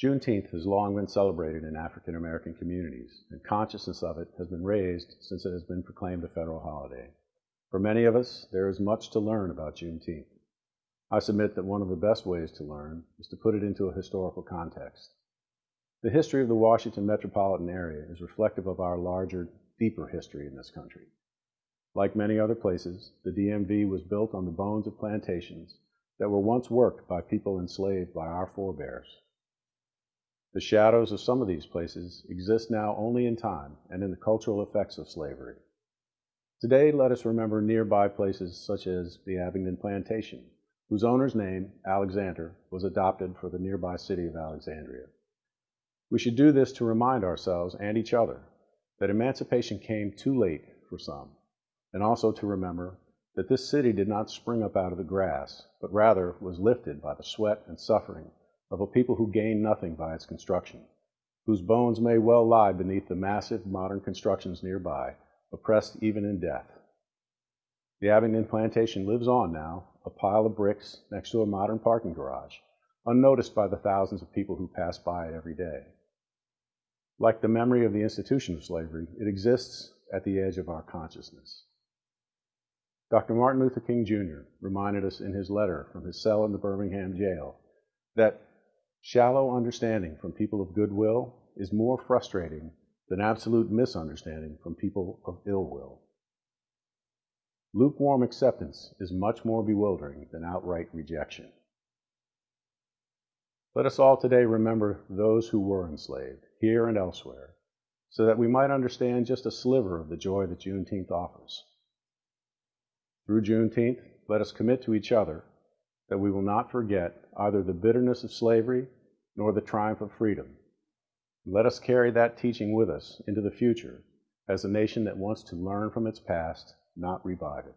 Juneteenth has long been celebrated in African American communities, and consciousness of it has been raised since it has been proclaimed a federal holiday. For many of us, there is much to learn about Juneteenth. I submit that one of the best ways to learn is to put it into a historical context. The history of the Washington metropolitan area is reflective of our larger, deeper history in this country. Like many other places, the DMV was built on the bones of plantations that were once worked by people enslaved by our forebears. The shadows of some of these places exist now only in time and in the cultural effects of slavery. Today, let us remember nearby places such as the Abingdon Plantation, whose owner's name, Alexander, was adopted for the nearby city of Alexandria. We should do this to remind ourselves and each other that emancipation came too late for some, and also to remember that this city did not spring up out of the grass, but rather was lifted by the sweat and suffering of a people who gained nothing by its construction, whose bones may well lie beneath the massive modern constructions nearby, oppressed even in death. The Abingdon plantation lives on now, a pile of bricks next to a modern parking garage, unnoticed by the thousands of people who pass by it every day. Like the memory of the institution of slavery, it exists at the edge of our consciousness. Dr. Martin Luther King Jr. reminded us in his letter from his cell in the Birmingham jail that Shallow understanding from people of goodwill is more frustrating than absolute misunderstanding from people of ill will. Lukewarm acceptance is much more bewildering than outright rejection. Let us all today remember those who were enslaved, here and elsewhere, so that we might understand just a sliver of the joy that Juneteenth offers. Through Juneteenth, let us commit to each other that we will not forget either the bitterness of slavery nor the triumph of freedom. Let us carry that teaching with us into the future as a nation that wants to learn from its past, not revive it.